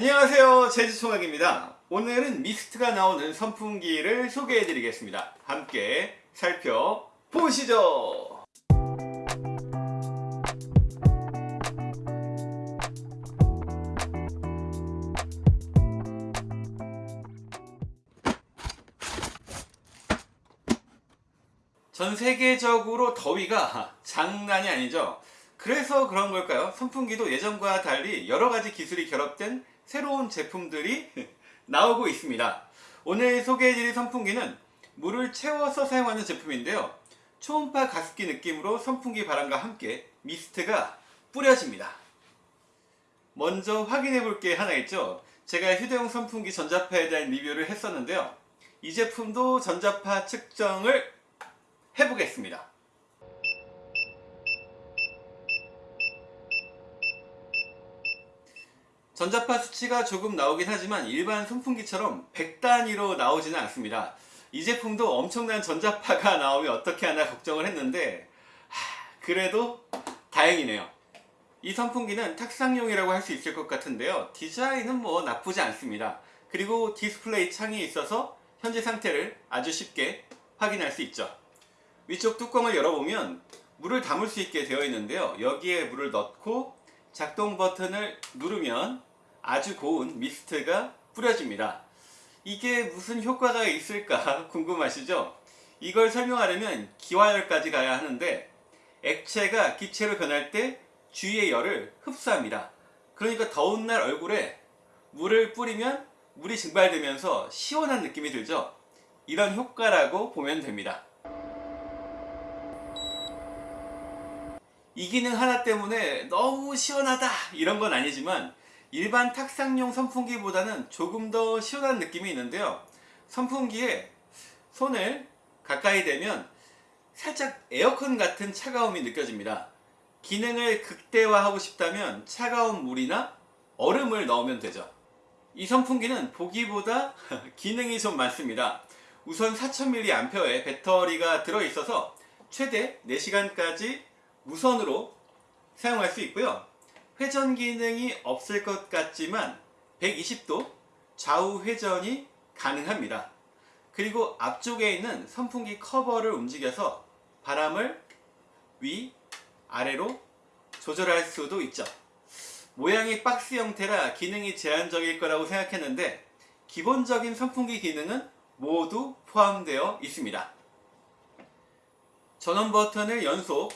안녕하세요. 제주총각입니다. 오늘은 미스트가 나오는 선풍기를 소개해 드리겠습니다. 함께 살펴보시죠. 전 세계적으로 더위가 장난이 아니죠. 그래서 그런 걸까요? 선풍기도 예전과 달리 여러 가지 기술이 결합된 새로운 제품들이 나오고 있습니다. 오늘 소개해드릴 선풍기는 물을 채워서 사용하는 제품인데요. 초음파 가습기 느낌으로 선풍기 바람과 함께 미스트가 뿌려집니다. 먼저 확인해 볼 게 하나 있죠. 제가 휴대용 선풍기 전자파에 대한 리뷰를 했었는데요. 이 제품도 전자파 측정을 해보겠습니다. 전자파 수치가 조금 나오긴 하지만 일반 선풍기처럼 100단위로 나오지는 않습니다. 이 제품도 엄청난 전자파가 나오면 어떻게 하나 걱정을 했는데 하, 그래도 다행이네요. 이 선풍기는 탁상용이라고 할 수 있을 것 같은데요. 디자인은 뭐 나쁘지 않습니다. 그리고 디스플레이 창이 있어서 현재 상태를 아주 쉽게 확인할 수 있죠. 위쪽 뚜껑을 열어보면 물을 담을 수 있게 되어 있는데요. 여기에 물을 넣고 작동 버튼을 누르면 아주 고운 미스트가 뿌려집니다. 이게 무슨 효과가 있을까 궁금하시죠? 이걸 설명하려면 기화열까지 가야 하는데 액체가 기체로 변할 때 주위의 열을 흡수합니다. 그러니까 더운 날 얼굴에 물을 뿌리면 물이 증발되면서 시원한 느낌이 들죠? 이런 효과라고 보면 됩니다. 이 기능 하나 때문에 너무 시원하다 이런 건 아니지만 일반 탁상용 선풍기보다는 조금 더 시원한 느낌이 있는데요. 선풍기에 손을 가까이 대면 살짝 에어컨 같은 차가움이 느껴집니다. 기능을 극대화하고 싶다면 차가운 물이나 얼음을 넣으면 되죠. 이 선풍기는 보기보다 기능이 좀 많습니다. 우선 4000mAh의 배터리가 들어있어서 최대 4시간까지 무선으로 사용할 수 있고요 회전 기능이 없을 것 같지만 120도 좌우 회전이 가능합니다. 그리고 앞쪽에 있는 선풍기 커버를 움직여서 바람을 위, 아래로 조절할 수도 있죠. 모양이 박스 형태라 기능이 제한적일 거라고 생각했는데 기본적인 선풍기 기능은 모두 포함되어 있습니다. 전원 버튼을 연속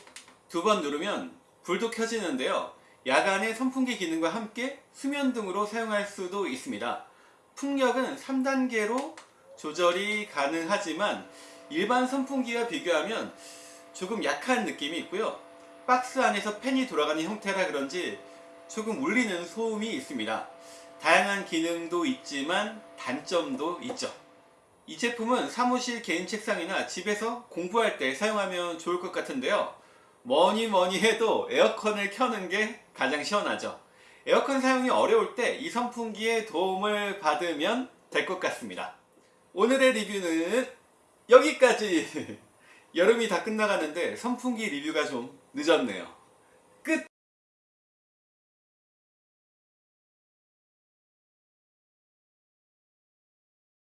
두 번 누르면 불도 켜지는데요. 야간에 선풍기 기능과 함께 수면 등으로 사용할 수도 있습니다. 풍력은 3단계로 조절이 가능하지만 일반 선풍기와 비교하면 조금 약한 느낌이 있고요. 박스 안에서 팬이 돌아가는 형태라 그런지 조금 울리는 소음이 있습니다. 다양한 기능도 있지만 단점도 있죠. 이 제품은 사무실 개인 책상이나 집에서 공부할 때 사용하면 좋을 것 같은데요. 뭐니 뭐니 해도 에어컨을 켜는 게 가장 시원하죠. 에어컨 사용이 어려울 때 이 선풍기의 도움을 받으면 될 것 같습니다. 오늘의 리뷰는 여기까지. 여름이 다 끝나가는데 선풍기 리뷰가 좀 늦었네요